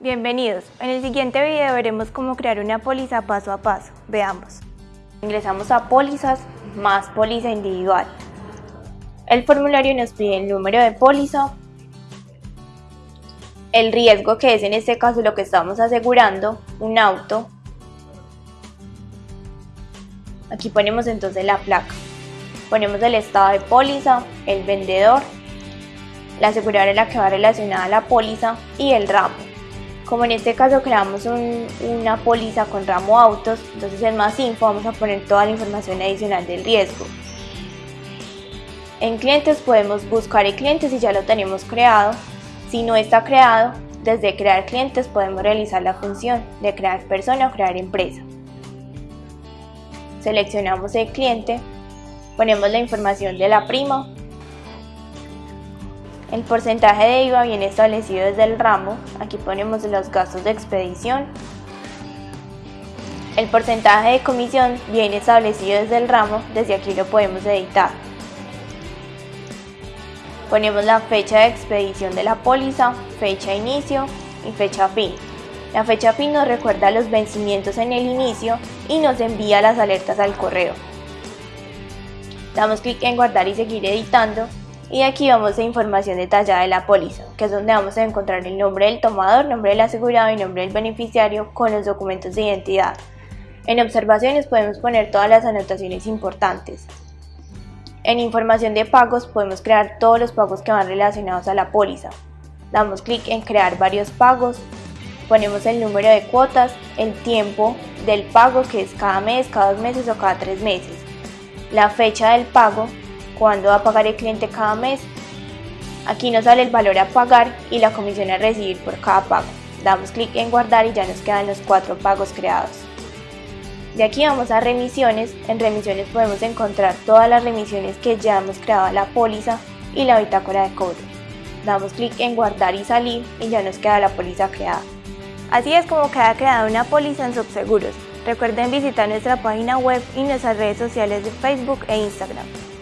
Bienvenidos, en el siguiente video veremos cómo crear una póliza paso a paso, veamos. Ingresamos a pólizas más póliza individual. El formulario nos pide el número de póliza, el riesgo que es en este caso lo que estamos asegurando, un auto. Aquí ponemos entonces la placa. Ponemos el estado de póliza, el vendedor, la aseguradora que va relacionada a la póliza y el ramo. Como en este caso creamos una póliza con ramo autos, entonces en más info vamos a poner toda la información adicional del riesgo. En clientes podemos buscar el cliente si ya lo tenemos creado. Si no está creado, desde crear clientes podemos realizar la función de crear persona o crear empresa. Seleccionamos el cliente, ponemos la información de la prima el porcentaje de IVA viene establecido desde el ramo, aquí ponemos los gastos de expedición. El porcentaje de comisión viene establecido desde el ramo, desde aquí lo podemos editar. Ponemos la fecha de expedición de la póliza, fecha inicio y fecha fin. La fecha fin nos recuerda los vencimientos en el inicio y nos envía las alertas al correo. Damos clic en guardar y seguir editando y aquí vamos a información detallada de la póliza, que es donde vamos a encontrar el nombre del tomador, nombre del asegurado y nombre del beneficiario con los documentos de identidad. En observaciones podemos poner todas las anotaciones importantes. En información de pagos podemos crear todos los pagos que van relacionados a la póliza. Damos clic en crear varios pagos, ponemos el número de cuotas, el tiempo del pago que es cada mes, cada dos meses o cada tres meses, la fecha del pago cuándo va a pagar el cliente cada mes. Aquí nos sale el valor a pagar y la comisión a recibir por cada pago. Damos clic en guardar y ya nos quedan los cuatro pagos creados. De aquí vamos a remisiones. En remisiones podemos encontrar todas las remisiones que ya hemos creado la póliza y la bitácora de cobro. Damos clic en guardar y salir y ya nos queda la póliza creada. Así es como queda creada una póliza en Subseguros. Recuerden visitar nuestra página web y nuestras redes sociales de Facebook e Instagram.